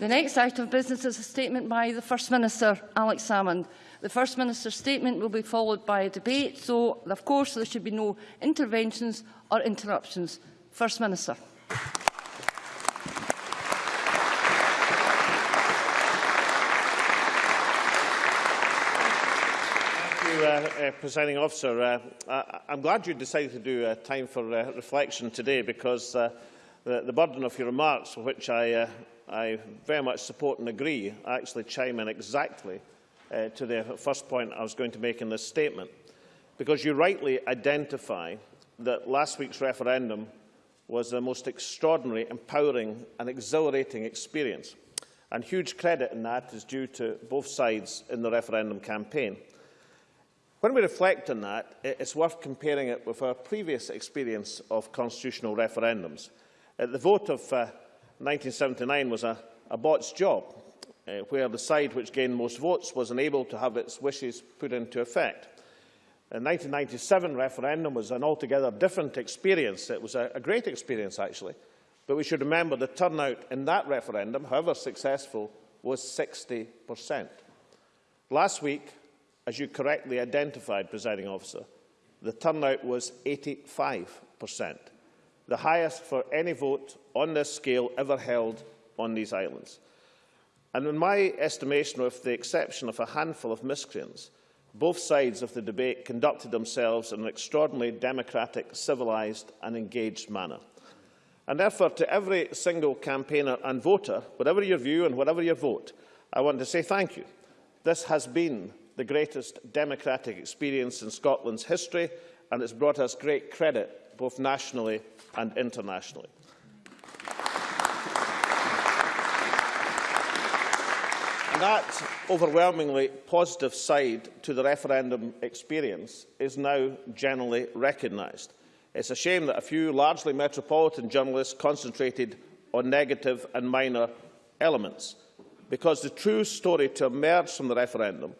The next item of business is a statement by the First Minister, Alex Salmond. The First Minister's statement will be followed by a debate, so of course there should be no interventions or interruptions. First Minister. Thank you, uh, uh, Presiding Officer. Uh, I I'm glad you decided to do uh, time for uh, reflection today because uh, the, the burden of your remarks, which I, uh, I very much support and agree, I actually chime in exactly uh, to the first point I was going to make in this statement. Because you rightly identify that last week's referendum was the most extraordinary, empowering and exhilarating experience. And huge credit in that is due to both sides in the referendum campaign. When we reflect on that, it's worth comparing it with our previous experience of constitutional referendums. The vote of uh, 1979 was a, a job, uh, where the side which gained most votes was unable to have its wishes put into effect. The 1997 referendum was an altogether different experience. It was a, a great experience, actually. But we should remember the turnout in that referendum, however successful, was 60%. Last week, as you correctly identified, presiding officer, the turnout was 85%, the highest for any vote on this scale ever held on these islands. And in my estimation, with the exception of a handful of miscreants, both sides of the debate conducted themselves in an extraordinarily democratic, civilised and engaged manner. And therefore, to every single campaigner and voter, whatever your view and whatever your vote, I want to say thank you. This has been the greatest democratic experience in Scotland's history, and it's brought us great credit, both nationally and internationally. And that overwhelmingly positive side to the referendum experience is now generally recognised. It's a shame that a few largely metropolitan journalists concentrated on negative and minor elements, because the true story to emerge from the referendum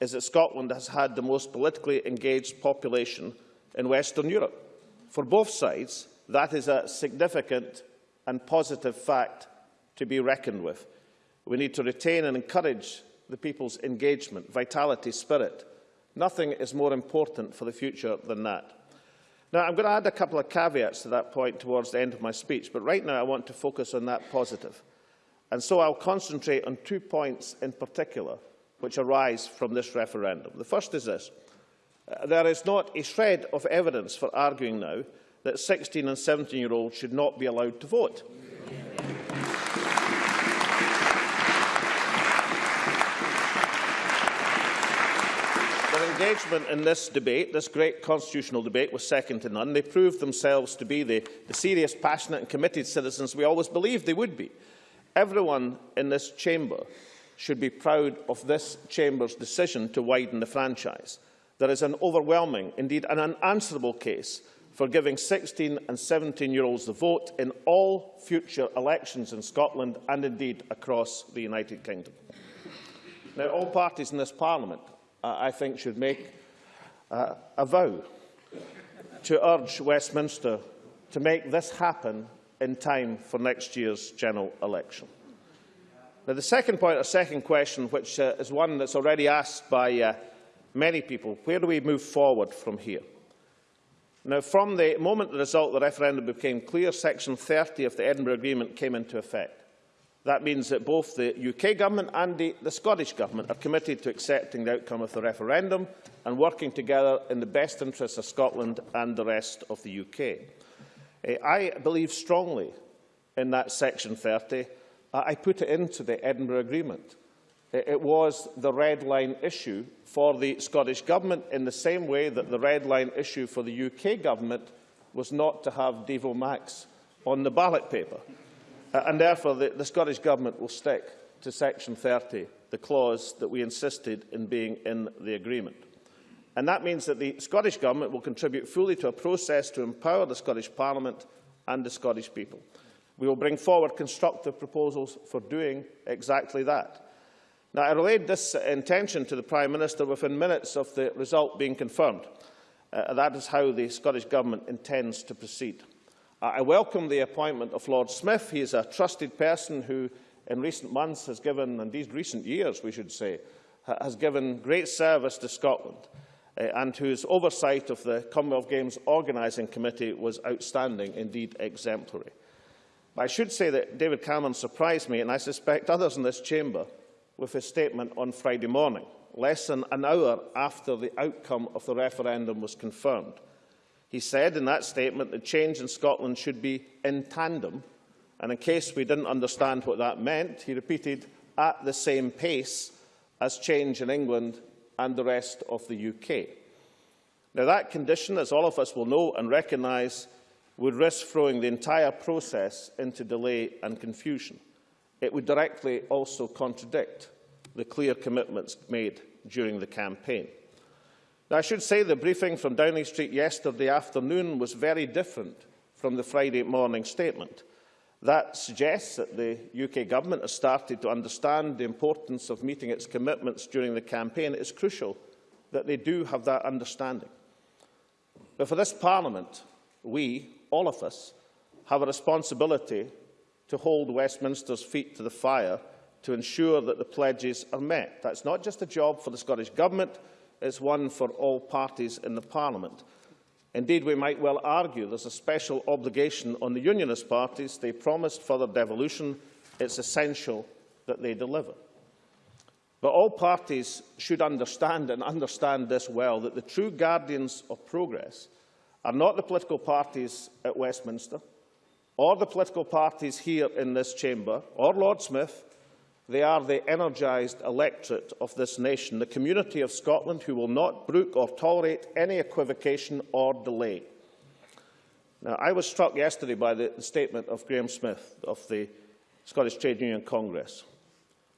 is that Scotland has had the most politically engaged population in Western Europe. For both sides, that is a significant and positive fact to be reckoned with. We need to retain and encourage the people's engagement, vitality, spirit. Nothing is more important for the future than that. Now, I'm going to add a couple of caveats to that point towards the end of my speech, but right now I want to focus on that positive. And so I'll concentrate on two points in particular which arise from this referendum. The first is this. There is not a shred of evidence for arguing now that 16 and 17-year-olds should not be allowed to vote. Their engagement in this debate, this great constitutional debate, was second to none. They proved themselves to be the, the serious, passionate and committed citizens we always believed they would be. Everyone in this chamber should be proud of this Chamber's decision to widen the franchise. There is an overwhelming, indeed an unanswerable case for giving 16 and 17-year-olds the vote in all future elections in Scotland and indeed across the United Kingdom. Now, all parties in this Parliament, uh, I think, should make uh, a vow to urge Westminster to make this happen in time for next year's general election. Now, the second point, or second question, which uh, is one that's already asked by uh, many people, where do we move forward from here? Now, from the moment the result of the referendum became clear, Section 30 of the Edinburgh Agreement came into effect. That means that both the UK Government and the, the Scottish Government are committed to accepting the outcome of the referendum and working together in the best interests of Scotland and the rest of the UK. Uh, I believe strongly in that Section 30 I put it into the Edinburgh Agreement. It was the red line issue for the Scottish Government in the same way that the red line issue for the UK Government was not to have Devo Max on the ballot paper. Uh, and therefore, the, the Scottish Government will stick to Section 30, the clause that we insisted in being in the agreement. And that means that the Scottish Government will contribute fully to a process to empower the Scottish Parliament and the Scottish people. We will bring forward constructive proposals for doing exactly that. Now, I relayed this intention to the Prime Minister within minutes of the result being confirmed. Uh, that is how the Scottish Government intends to proceed. Uh, I welcome the appointment of Lord Smith. He is a trusted person who in recent months has given, indeed recent years we should say, ha has given great service to Scotland uh, and whose oversight of the Commonwealth Games Organising Committee was outstanding, indeed exemplary. But I should say that David Cameron surprised me, and I suspect others in this chamber, with his statement on Friday morning, less than an hour after the outcome of the referendum was confirmed. He said in that statement that change in Scotland should be in tandem, and in case we didn't understand what that meant, he repeated, at the same pace as change in England and the rest of the UK. Now, that condition, as all of us will know and recognise, would risk throwing the entire process into delay and confusion. It would directly also contradict the clear commitments made during the campaign. Now, I should say the briefing from Downing Street yesterday afternoon was very different from the Friday morning statement. That suggests that the UK Government has started to understand the importance of meeting its commitments during the campaign. It is crucial that they do have that understanding. But for this Parliament, we, all of us, have a responsibility to hold Westminster's feet to the fire to ensure that the pledges are met. That's not just a job for the Scottish Government, it's one for all parties in the Parliament. Indeed, we might well argue there's a special obligation on the Unionist parties. They promised further devolution. It's essential that they deliver. But all parties should understand, and understand this well, that the true guardians of progress are not the political parties at Westminster, or the political parties here in this chamber, or Lord Smith. They are the energised electorate of this nation, the community of Scotland who will not brook or tolerate any equivocation or delay. Now, I was struck yesterday by the, statement of Grahame Smith of the Scottish Trade Union Congress.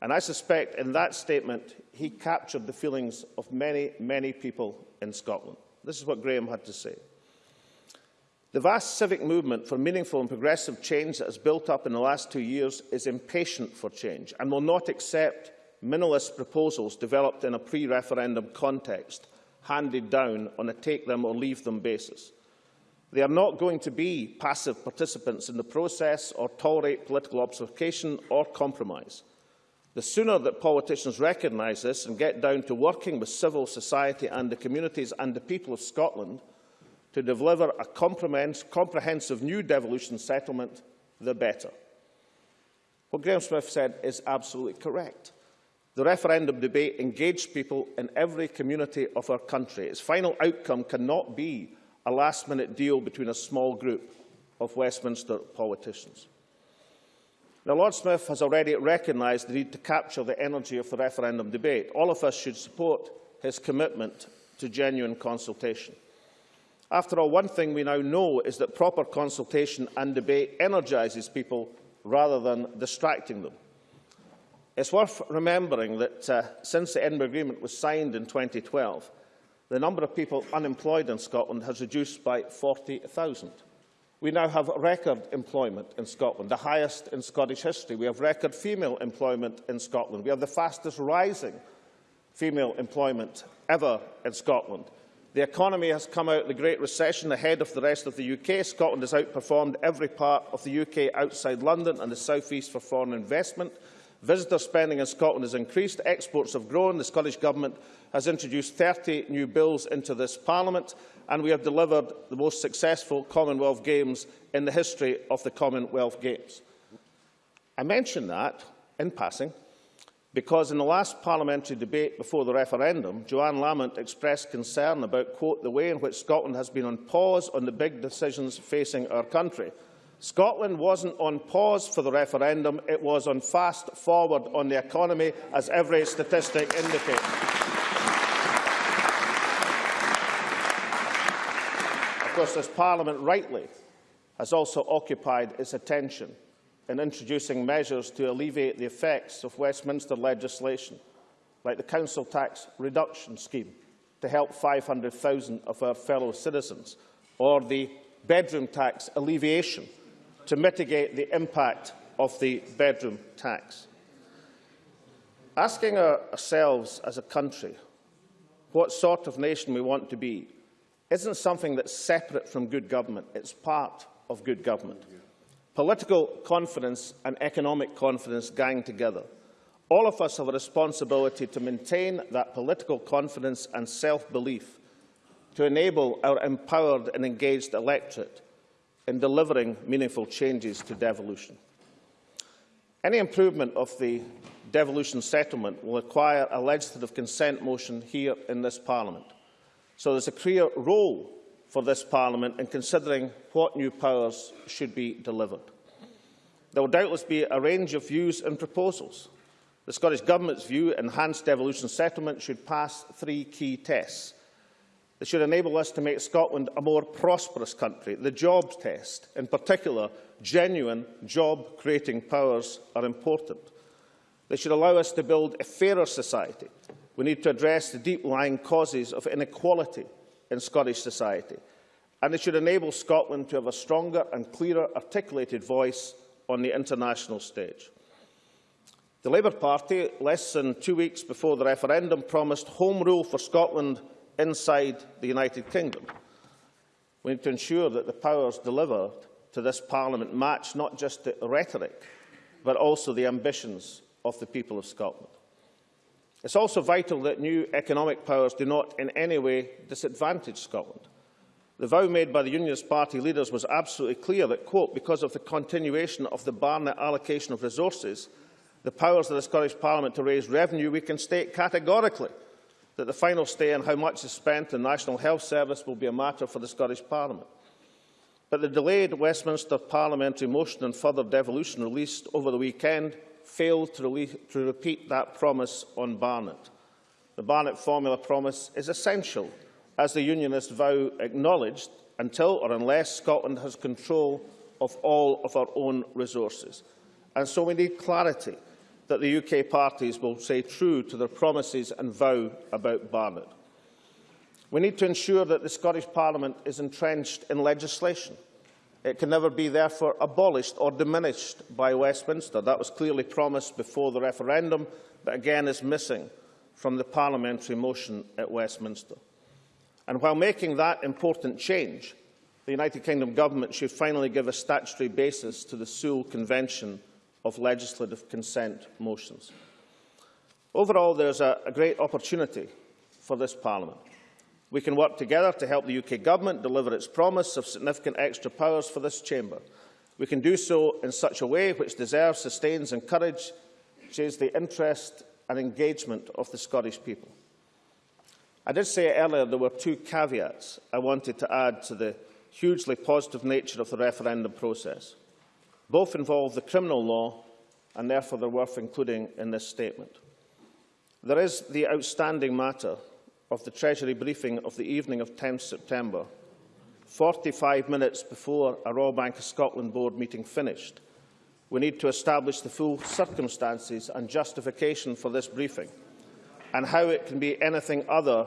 And I suspect in that statement he captured the feelings of many, many people in Scotland. This is what Grahame had to say. The vast civic movement for meaningful and progressive change that has built up in the last two years is impatient for change and will not accept minimalist proposals developed in a pre-referendum context, handed down on a take-them-or-leave-them basis. They are not going to be passive participants in the process or tolerate political obfuscation or compromise. The sooner that politicians recognise this and get down to working with civil society and the communities and the people of Scotland, to deliver a comprehensive new devolution settlement, the better. What Grahame Smith said is absolutely correct. The referendum debate engaged people in every community of our country. Its final outcome cannot be a last-minute deal between a small group of Westminster politicians. Now, Lord Smith has already recognised the need to capture the energy of the referendum debate. All of us should support his commitment to genuine consultation. After all, one thing we now know is that proper consultation and debate energises people rather than distracting them. It's worth remembering that uh, since the Edinburgh Agreement was signed in 2012, the number of people unemployed in Scotland has reduced by 40,000. We now have record employment in Scotland, the highest in Scottish history. We have record female employment in Scotland. We have the fastest rising female employment ever in Scotland. The economy has come out of the Great Recession ahead of the rest of the UK. Scotland has outperformed every part of the UK outside London and the South East for foreign investment. Visitor spending in Scotland has increased, exports have grown, the Scottish Government has introduced 30 new bills into this Parliament, and we have delivered the most successful Commonwealth Games in the history of the Commonwealth Games. I mention that, in passing, because in the last parliamentary debate before the referendum, Johann Lamont expressed concern about, quote, the way in which Scotland has been on pause on the big decisions facing our country. Scotland wasn't on pause for the referendum, it was on fast forward on the economy, as every statistic indicates. Of course, this Parliament rightly has also occupied its attention in introducing measures to alleviate the effects of Westminster legislation, like the council tax reduction scheme to help 500,000 of our fellow citizens, or the bedroom tax alleviation to mitigate the impact of the bedroom tax. Asking ourselves as a country what sort of nation we want to be isn't something that's separate from good government, it's part of good government. Political confidence and economic confidence gang together. All of us have a responsibility to maintain that political confidence and self-belief to enable our empowered and engaged electorate in delivering meaningful changes to devolution. Any improvement of the devolution settlement will require a legislative consent motion here in this Parliament. So there's a clear role for this Parliament in considering what new powers should be delivered. There will doubtless be a range of views and proposals. The Scottish Government's view enhanced devolution settlement should pass three key tests. It should enable us to make Scotland a more prosperous country. The jobs test, in particular, genuine job-creating powers are important. They should allow us to build a fairer society. We need to address the deep-lying causes of inequality in Scottish society. And it should enable Scotland to have a stronger and clearer articulated voice on the international stage. The Labour Party, less than two weeks before the referendum, promised home rule for Scotland inside the United Kingdom. We need to ensure that the powers delivered to this Parliament match not just the rhetoric, but also the ambitions of the people of Scotland. It's also vital that new economic powers do not in any way disadvantage Scotland. The vow made by the Unionist Party leaders was absolutely clear that, quote, because of the continuation of the Barnett allocation of resources, the powers of the Scottish Parliament to raise revenue, we can state categorically that the final say on how much is spent in the National Health Service will be a matter for the Scottish Parliament. But the delayed Westminster parliamentary motion on further devolution released over the weekend failed to, to repeat that promise on Barnett. The Barnett formula promise is essential, as the Unionist vow acknowledged, until or unless Scotland has control of all of our own resources. And so we need clarity that the UK parties will stay true to their promises and vow about Barnett. We need to ensure that the Scottish Parliament is entrenched in legislation. It can never be therefore abolished or diminished by Westminster. That was clearly promised before the referendum, but again is missing from the parliamentary motion at Westminster. And while making that important change, the United Kingdom Government should finally give a statutory basis to the Sewell Convention of legislative consent motions. Overall, there is a, a great opportunity for this Parliament. We can work together to help the UK Government deliver its promise of significant extra powers for this chamber. We can do so in such a way which deserves, sustains and encourages the interest and engagement of the Scottish people. I did say earlier there were two caveats I wanted to add to the hugely positive nature of the referendum process. Both involve the criminal law and therefore they're worth including in this statement. There is the outstanding matter of the Treasury briefing of the evening of 10 September, 45 minutes before a Royal Bank of Scotland Board meeting finished. We need to establish the full circumstances and justification for this briefing and how it can be anything other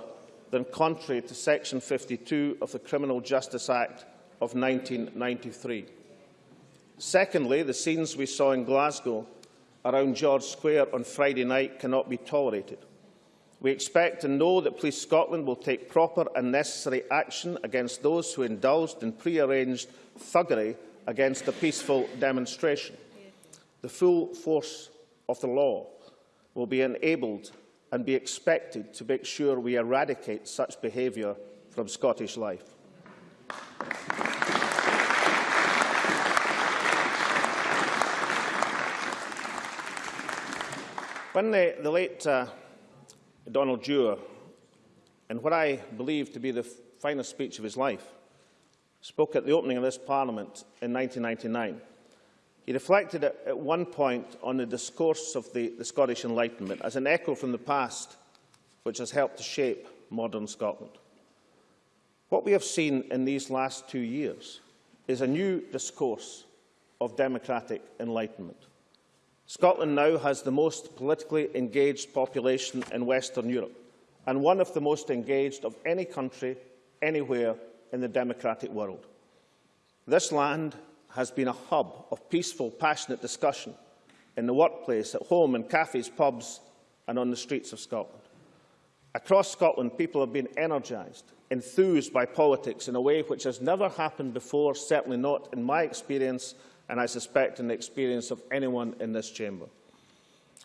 than contrary to Section 52 of the Criminal Justice Act of 1993. Secondly, the scenes we saw in Glasgow around George Square on Friday night cannot be tolerated. We expect and know that Police Scotland will take proper and necessary action against those who indulged in pre-arranged thuggery against a peaceful demonstration. The full force of the law will be enabled and be expected to make sure we eradicate such behaviour from Scottish life. When the, the late uh, Donald Dewar, in what I believe to be the finest speech of his life, spoke at the opening of this Parliament in 1999, he reflected at, at one point on the discourse of the, the Scottish Enlightenment as an echo from the past which has helped to shape modern Scotland. What we have seen in these last two years is a new discourse of democratic enlightenment. Scotland now has the most politically engaged population in Western Europe and one of the most engaged of any country anywhere in the democratic world. This land has been a hub of peaceful, passionate discussion in the workplace, at home, in cafes, pubs and on the streets of Scotland. Across Scotland, people have been energised, enthused by politics in a way which has never happened before, certainly not in my experience and I suspect in the experience of anyone in this chamber.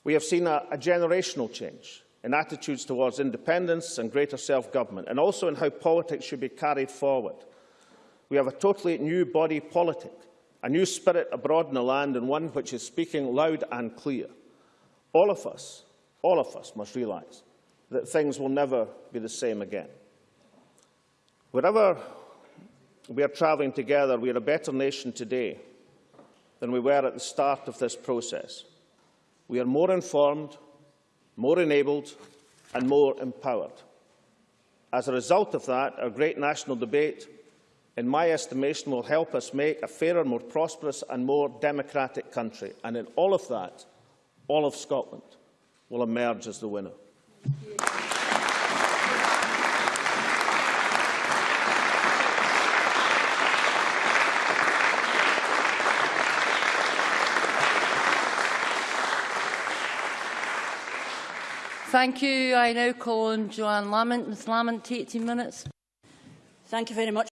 We have seen a, a generational change in attitudes towards independence and greater self-government, and also in how politics should be carried forward. We have a totally new body politic, a new spirit abroad in the land, and one which is speaking loud and clear. All of us, all of us must realise that things will never be the same again. Wherever we are travelling together, we are a better nation today than we were at the start of this process. We are more informed, more enabled and more empowered. As a result of that, our great national debate, in my estimation, will help us make a fairer, more prosperous and more democratic country. And in all of that, all of Scotland will emerge as the winner. Thank you. I now call on Joanne Lamont. Ms Lamont, 18 minutes. Thank you very much,